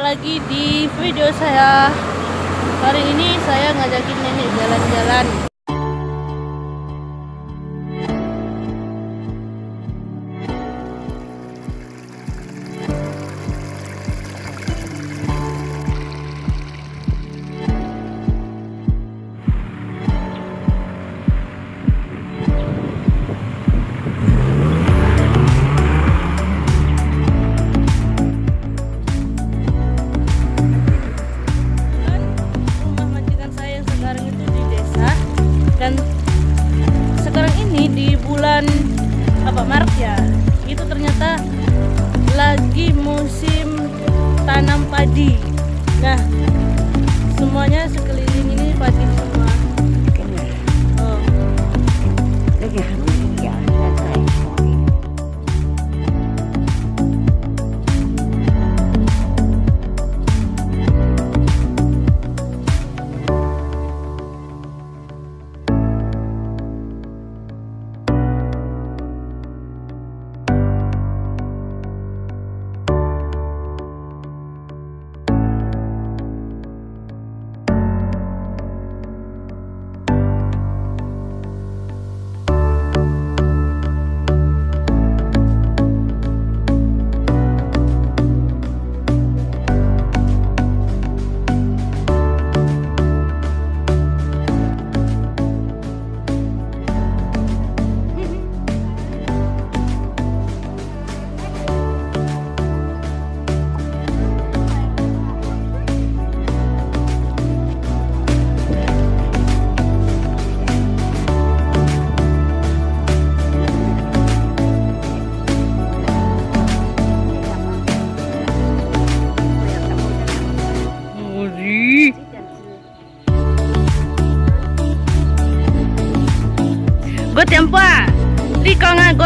lagi di video saya. Hari ini saya ngajakin nenek jalan-jalan dan sekarang ini di bulan apa Maret ya itu ternyata lagi musim tanam padi. Nah semuanya sekeliling ini padi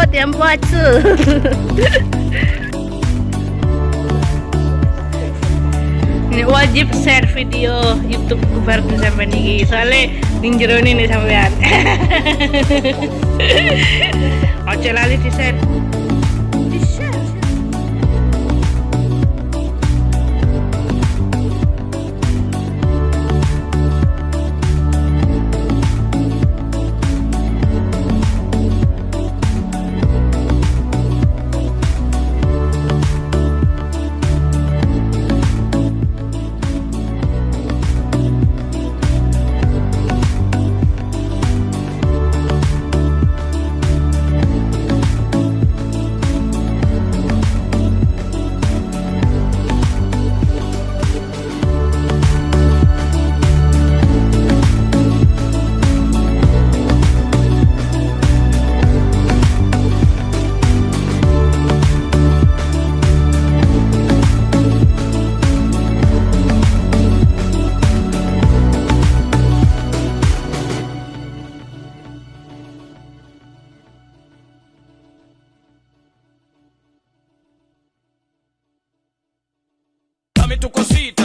Ini wajib share video YouTube kubar sampai nih soalnya ning jero ini sampean. Oce lali di share. Di share. tu così